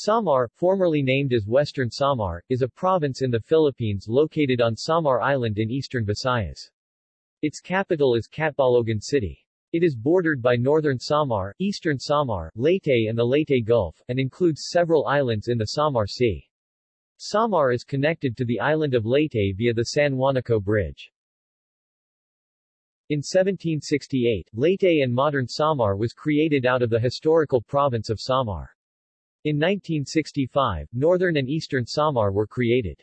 Samar, formerly named as Western Samar, is a province in the Philippines located on Samar Island in eastern Visayas. Its capital is Catbalogan City. It is bordered by northern Samar, eastern Samar, Leyte and the Leyte Gulf, and includes several islands in the Samar Sea. Samar is connected to the island of Leyte via the San Juanico Bridge. In 1768, Leyte and modern Samar was created out of the historical province of Samar. In 1965, northern and eastern Samar were created.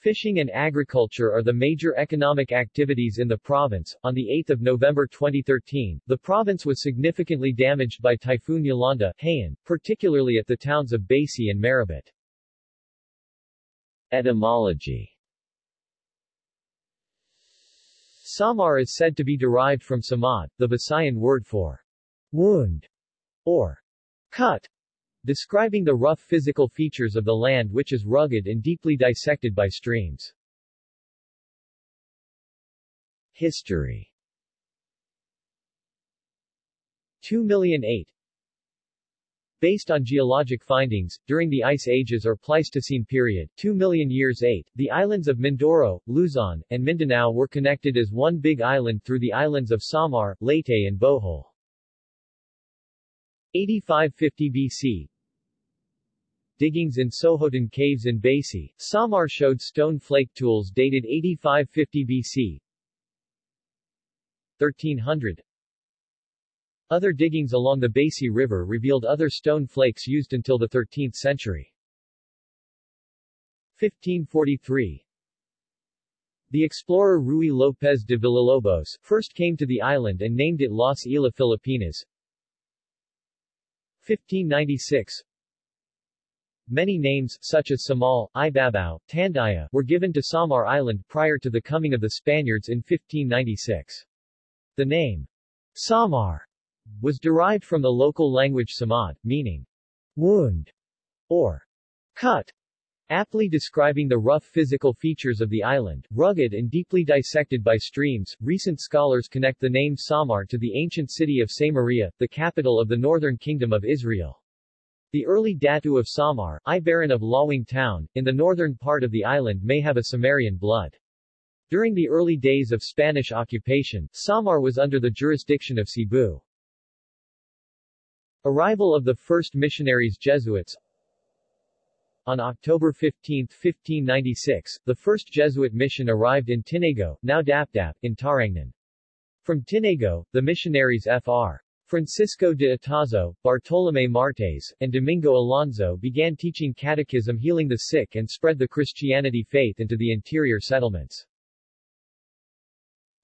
Fishing and agriculture are the major economic activities in the province. On the 8th of November 2013, the province was significantly damaged by Typhoon Yolanda, Haiyan, particularly at the towns of Basey and Marabut. Etymology Samar is said to be derived from samad, the Visayan word for wound, or Cut, describing the rough physical features of the land which is rugged and deeply dissected by streams. History 2008 Based on geologic findings, during the Ice Ages or Pleistocene period 2 million years 8, the islands of Mindoro, Luzon, and Mindanao were connected as one big island through the islands of Samar, Leyte and Bohol. 8550 BC Diggings in Sohoton caves in Basey, Samar showed stone flake tools dated 8550 BC 1300 Other diggings along the Basey River revealed other stone flakes used until the 13th century. 1543 The explorer Ruy López de Villalobos first came to the island and named it Las Islas Filipinas 1596 Many names, such as Samal, Ibabao, Tandaya, were given to Samar Island prior to the coming of the Spaniards in 1596. The name, Samar, was derived from the local language Samad, meaning wound or cut, Aptly describing the rough physical features of the island, rugged and deeply dissected by streams, recent scholars connect the name Samar to the ancient city of Samaria, the capital of the northern kingdom of Israel. The early Datu of Samar, Ibaran of Lawing town, in the northern part of the island may have a Sumerian blood. During the early days of Spanish occupation, Samar was under the jurisdiction of Cebu. Arrival of the first missionaries Jesuits on October 15, 1596, the first Jesuit mission arrived in Tinago, now Dapdap, in Tarangnan. From Tinago, the missionaries Fr. Francisco de Otazo, Bartolomé Martes, and Domingo Alonso began teaching catechism healing the sick and spread the Christianity faith into the interior settlements.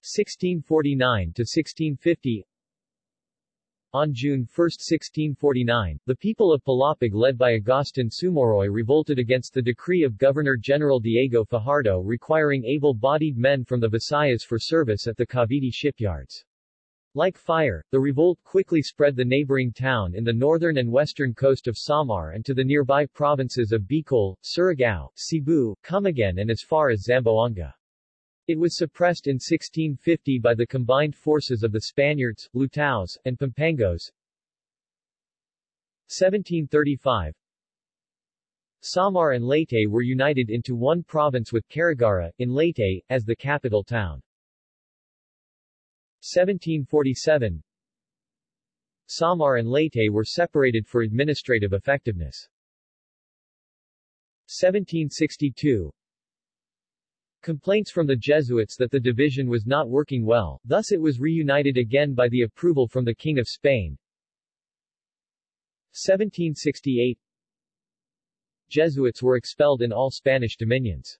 1649 to 1650 on June 1, 1649, the people of Palapag led by Agustin Sumuroy revolted against the decree of Governor-General Diego Fajardo requiring able-bodied men from the Visayas for service at the Cavite shipyards. Like fire, the revolt quickly spread the neighboring town in the northern and western coast of Samar and to the nearby provinces of Bicol, Surigao, Cebu, Camiguin and as far as Zamboanga. It was suppressed in 1650 by the combined forces of the Spaniards, Lutaos, and Pampangos. 1735 Samar and Leyte were united into one province with Carigara, in Leyte, as the capital town. 1747 Samar and Leyte were separated for administrative effectiveness. 1762 Complaints from the Jesuits that the division was not working well, thus it was reunited again by the approval from the King of Spain. 1768 Jesuits were expelled in all Spanish dominions.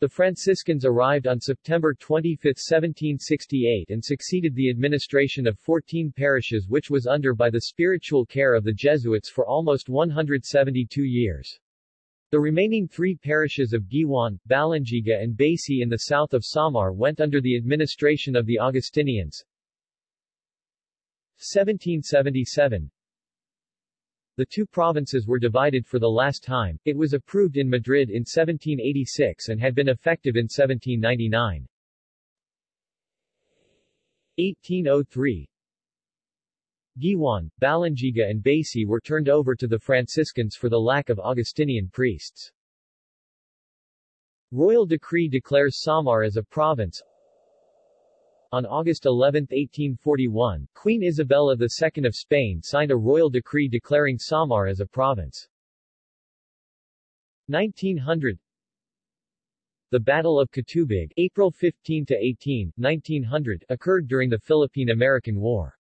The Franciscans arrived on September 25, 1768 and succeeded the administration of 14 parishes which was under by the spiritual care of the Jesuits for almost 172 years. The remaining three parishes of Guiuan, Balangiga and Basey in the south of Samar went under the administration of the Augustinians. 1777 The two provinces were divided for the last time, it was approved in Madrid in 1786 and had been effective in 1799. 1803 Guiuan, Balangiga and Basey were turned over to the Franciscans for the lack of Augustinian priests. Royal decree declares Samar as a province. On August 11, 1841, Queen Isabella II of Spain signed a royal decree declaring Samar as a province. 1900 The Battle of Catubig April 15 to 18, 1900, occurred during the Philippine-American War.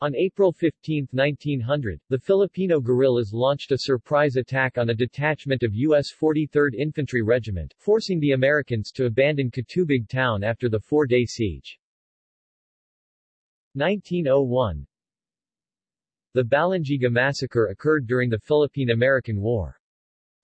On April 15, 1900, the Filipino guerrillas launched a surprise attack on a detachment of U.S. 43rd Infantry Regiment, forcing the Americans to abandon Catubig town after the four-day siege. 1901 The Balangiga Massacre occurred during the Philippine-American War.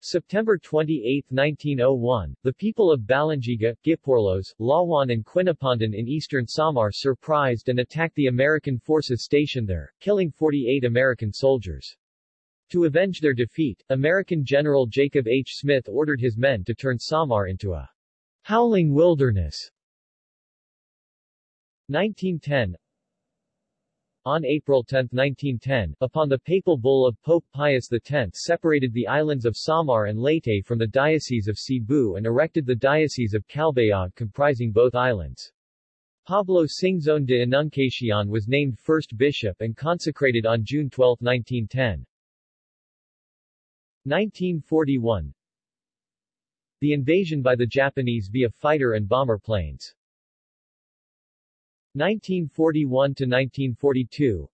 September 28, 1901, the people of Balangiga, Giporlos, Lawan and Quinapondan in eastern Samar surprised and attacked the American forces stationed there, killing 48 American soldiers. To avenge their defeat, American General Jacob H. Smith ordered his men to turn Samar into a howling wilderness. 1910 on April 10, 1910, upon the papal bull of Pope Pius X separated the islands of Samar and Leyte from the Diocese of Cebu and erected the Diocese of Calbayog comprising both islands. Pablo Singzon de Enunciacion was named first bishop and consecrated on June 12, 1910. 1941 The invasion by the Japanese via fighter and bomber planes 1941–1942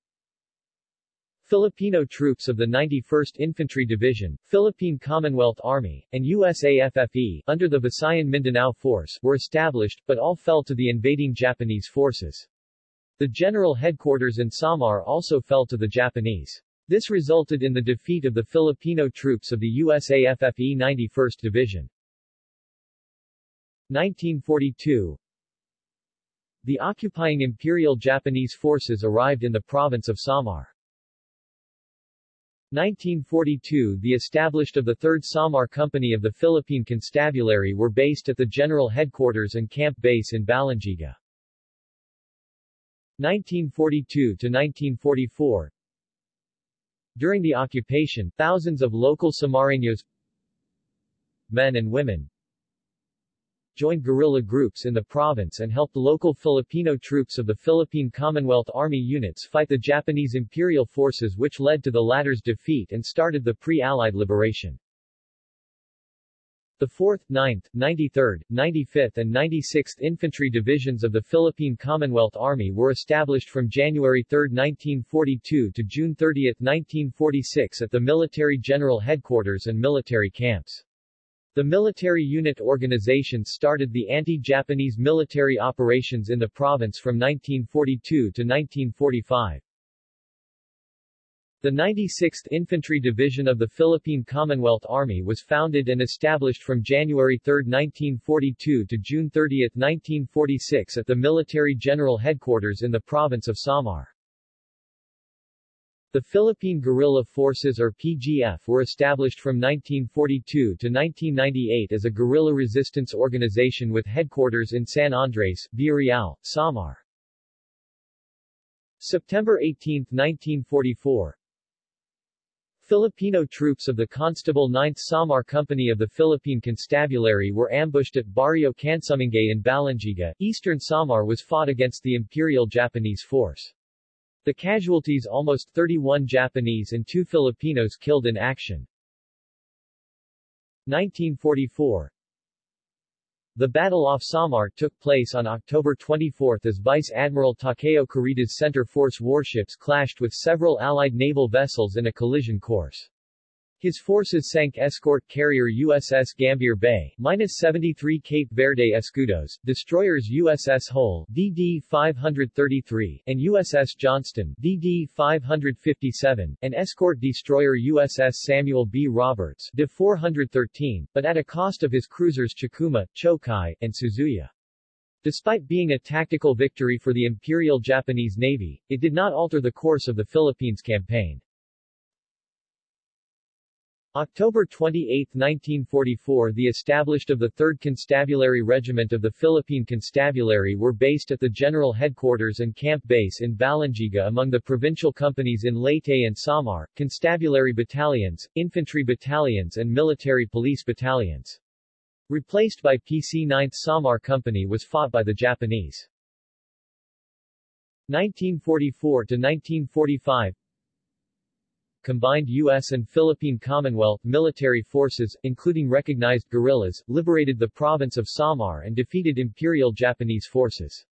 Filipino troops of the 91st Infantry Division, Philippine Commonwealth Army, and USAFFE, under the Visayan Mindanao Force, were established, but all fell to the invading Japanese forces. The general headquarters in Samar also fell to the Japanese. This resulted in the defeat of the Filipino troops of the USAFFE 91st Division. 1942 the occupying Imperial Japanese forces arrived in the province of Samar. 1942 The established of the 3rd Samar Company of the Philippine Constabulary were based at the general headquarters and camp base in Balangiga. 1942-1944 During the occupation, thousands of local Samareños men and women joined guerrilla groups in the province and helped local Filipino troops of the Philippine Commonwealth Army units fight the Japanese imperial forces which led to the latter's defeat and started the pre-Allied liberation. The 4th, 9th, 93rd, 95th and 96th Infantry Divisions of the Philippine Commonwealth Army were established from January 3, 1942 to June 30, 1946 at the Military General Headquarters and military camps. The military unit organization started the anti-Japanese military operations in the province from 1942 to 1945. The 96th Infantry Division of the Philippine Commonwealth Army was founded and established from January 3, 1942 to June 30, 1946 at the Military General Headquarters in the province of Samar. The Philippine Guerrilla Forces or PGF were established from 1942 to 1998 as a guerrilla resistance organization with headquarters in San Andres, Villareal, Samar. September 18, 1944 Filipino troops of the Constable 9th Samar Company of the Philippine Constabulary were ambushed at Barrio Cansumingay in Balangiga. Eastern Samar was fought against the Imperial Japanese force. The casualties almost 31 Japanese and 2 Filipinos killed in action. 1944 The Battle off Samar took place on October 24 as Vice Admiral Takeo Kurita's Center Force warships clashed with several Allied naval vessels in a collision course. His forces sank escort carrier USS Gambier Bay, minus 73 Cape Verde Escudos, destroyers USS Hull, DD-533, and USS Johnston, DD-557, and escort destroyer USS Samuel B. Roberts, DD-413, but at a cost of his cruisers Chikuma, Chokai, and Suzuya. Despite being a tactical victory for the Imperial Japanese Navy, it did not alter the course of the Philippines campaign. October 28, 1944 The established of the 3rd Constabulary Regiment of the Philippine Constabulary were based at the General Headquarters and Camp Base in Balangiga among the provincial companies in Leyte and Samar, constabulary battalions, infantry battalions and military police battalions. Replaced by PC 9th Samar Company was fought by the Japanese. 1944 to 1945 combined U.S. and Philippine Commonwealth military forces, including recognized guerrillas, liberated the province of Samar and defeated Imperial Japanese forces.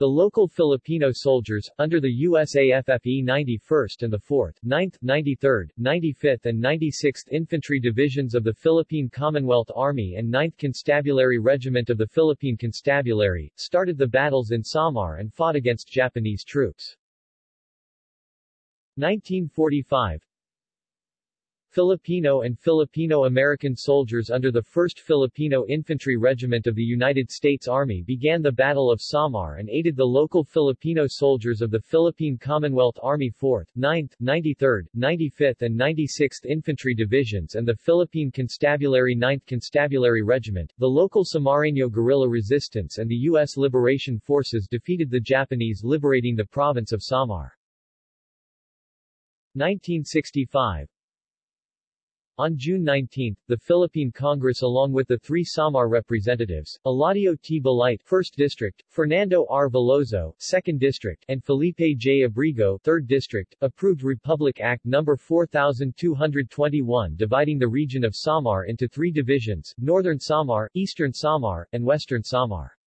The local Filipino soldiers, under the USAFFE 91st and the 4th, 9th, 93rd, 95th and 96th Infantry Divisions of the Philippine Commonwealth Army and 9th Constabulary Regiment of the Philippine Constabulary, started the battles in Samar and fought against Japanese troops. 1945 Filipino and Filipino-American soldiers under the 1st Filipino Infantry Regiment of the United States Army began the Battle of Samar and aided the local Filipino soldiers of the Philippine Commonwealth Army 4th, 9th, 93rd, 95th and 96th Infantry Divisions and the Philippine Constabulary 9th Constabulary Regiment. The local Samareño guerrilla resistance and the U.S. Liberation Forces defeated the Japanese liberating the province of Samar. 1965 on June 19, the Philippine Congress along with the three Samar representatives, Eladio T. Balite 1st District, Fernando R. Veloso 2nd District, and Felipe J. Abrigo 3rd District, approved Republic Act No. 4221 dividing the region of Samar into three divisions, Northern Samar, Eastern Samar, and Western Samar.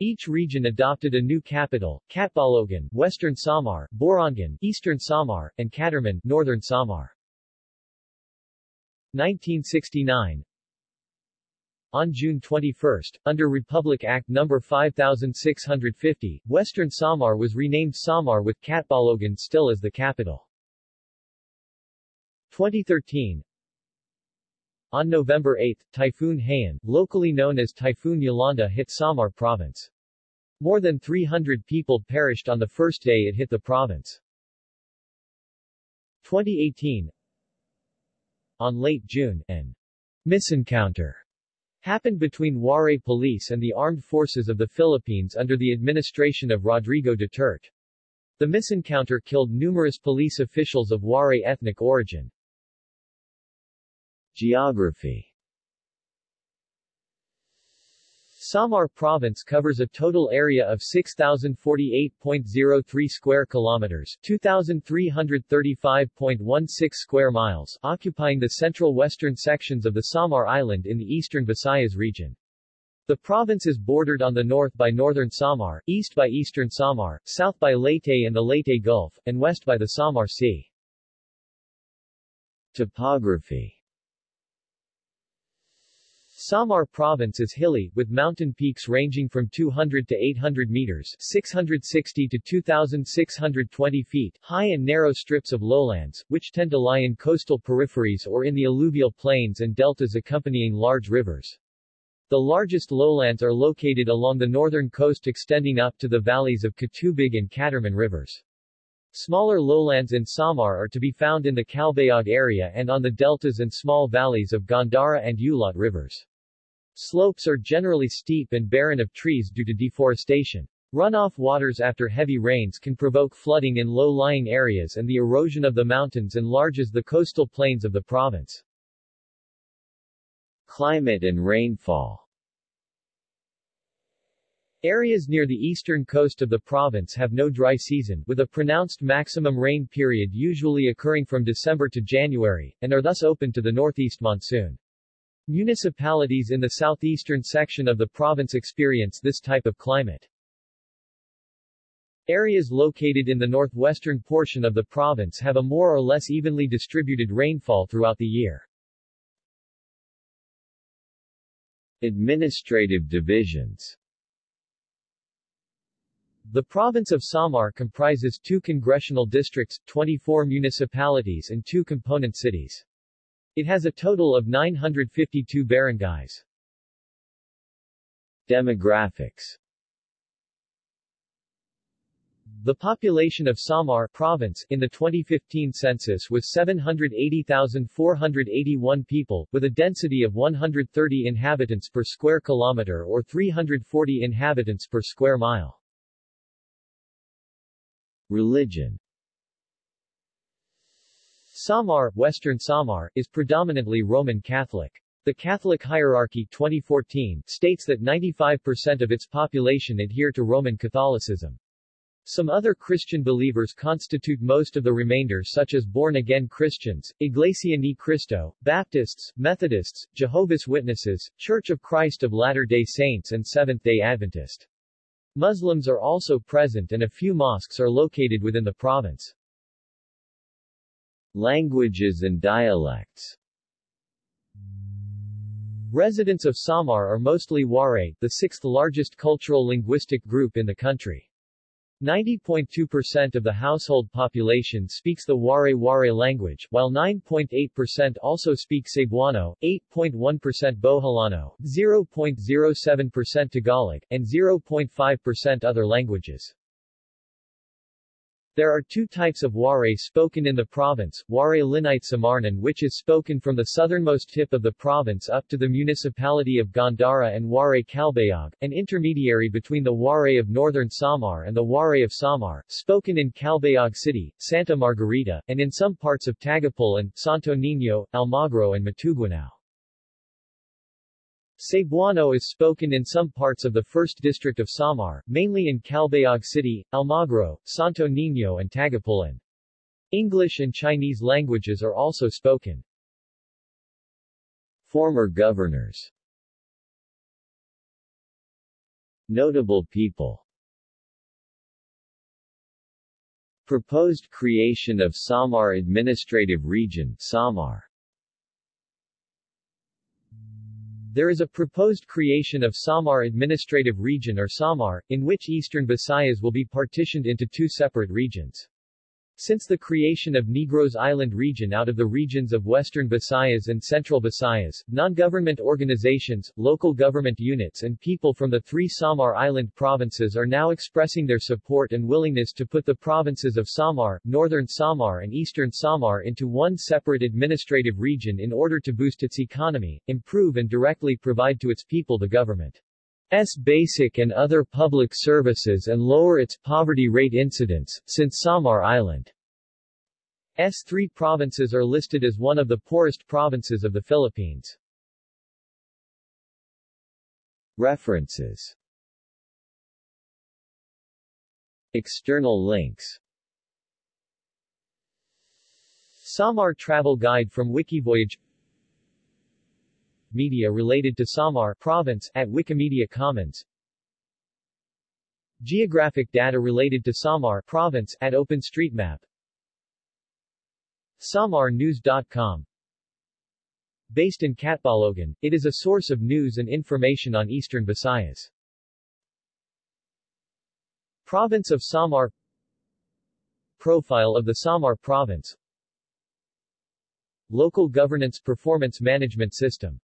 Each region adopted a new capital, Catbalogan, Western Samar, Borongan, Eastern Samar, and Catarman, Northern Samar. 1969 on June 21, under Republic Act No. 5650, Western Samar was renamed Samar with Catbalogan still as the capital. 2013 On November 8, Typhoon Haiyan, locally known as Typhoon Yolanda hit Samar province. More than 300 people perished on the first day it hit the province. 2018 On late June, an misencounter happened between Waray police and the armed forces of the Philippines under the administration of Rodrigo Duterte. The misencounter killed numerous police officials of Waray ethnic origin. Geography Samar province covers a total area of 6048.03 square kilometers, 2335.16 square miles, occupying the central western sections of the Samar Island in the eastern Visayas region. The province is bordered on the north by northern Samar, east by eastern Samar, south by Leyte and the Leyte Gulf, and west by the Samar Sea. Topography Samar province is hilly, with mountain peaks ranging from 200 to 800 meters 660 to 2,620 feet high and narrow strips of lowlands, which tend to lie in coastal peripheries or in the alluvial plains and deltas accompanying large rivers. The largest lowlands are located along the northern coast extending up to the valleys of Catubig and Catarman rivers. Smaller lowlands in Samar are to be found in the Calbayog area and on the deltas and small valleys of Gandara and Ulot rivers. Slopes are generally steep and barren of trees due to deforestation. Runoff waters after heavy rains can provoke flooding in low-lying areas and the erosion of the mountains enlarges the coastal plains of the province. Climate and rainfall Areas near the eastern coast of the province have no dry season, with a pronounced maximum rain period usually occurring from December to January, and are thus open to the northeast monsoon. Municipalities in the southeastern section of the province experience this type of climate. Areas located in the northwestern portion of the province have a more or less evenly distributed rainfall throughout the year. Administrative divisions The province of Samar comprises two congressional districts, 24 municipalities and two component cities. It has a total of 952 barangays. Demographics The population of Samar province in the 2015 census was 780,481 people, with a density of 130 inhabitants per square kilometer or 340 inhabitants per square mile. Religion Samar, Western Samar, is predominantly Roman Catholic. The Catholic Hierarchy 2014 states that 95% of its population adhere to Roman Catholicism. Some other Christian believers constitute most of the remainder such as born-again Christians, Iglesia Ni Cristo, Baptists, Methodists, Jehovah's Witnesses, Church of Christ of Latter-day Saints and Seventh-day Adventist. Muslims are also present and a few mosques are located within the province. Languages and dialects Residents of Samar are mostly Waray, the sixth largest cultural linguistic group in the country. 90.2% of the household population speaks the Waray-Waray language, while 9.8% also speak Cebuano, 8.1% Boholano, 0.07% Tagalog, and 0.5% other languages. There are two types of Waray spoken in the province, Waray Lineyte Samarnon which is spoken from the southernmost tip of the province up to the municipality of Gandara and Waray Calbayog, an intermediary between the Waray of northern Samar and the Waray of Samar, spoken in Calbayog City, Santa Margarita, and in some parts of Tagapul and Santo Niño, Almagro and Matuguinao. Cebuano is spoken in some parts of the 1st District of Samar, mainly in Calbayog City, Almagro, Santo Niño and Tagapulan. English and Chinese languages are also spoken. Former governors Notable people Proposed creation of Samar Administrative Region Samar There is a proposed creation of Samar Administrative Region or Samar, in which Eastern Visayas will be partitioned into two separate regions. Since the creation of Negros Island region out of the regions of Western Visayas and Central Visayas, non-government organizations, local government units and people from the three Samar Island provinces are now expressing their support and willingness to put the provinces of Samar, Northern Samar and Eastern Samar into one separate administrative region in order to boost its economy, improve and directly provide to its people the government. S basic and other public services and lower its poverty rate incidence, since Samar Island. S three provinces are listed as one of the poorest provinces of the Philippines. References. External links. Samar Travel Guide from Wikivoyage Media related to Samar province at Wikimedia Commons. Geographic data related to Samar province at OpenStreetMap. SamarNews.com Based in Catbalogan, it is a source of news and information on eastern Visayas. Province of Samar. Profile of the Samar Province. Local Governance Performance Management System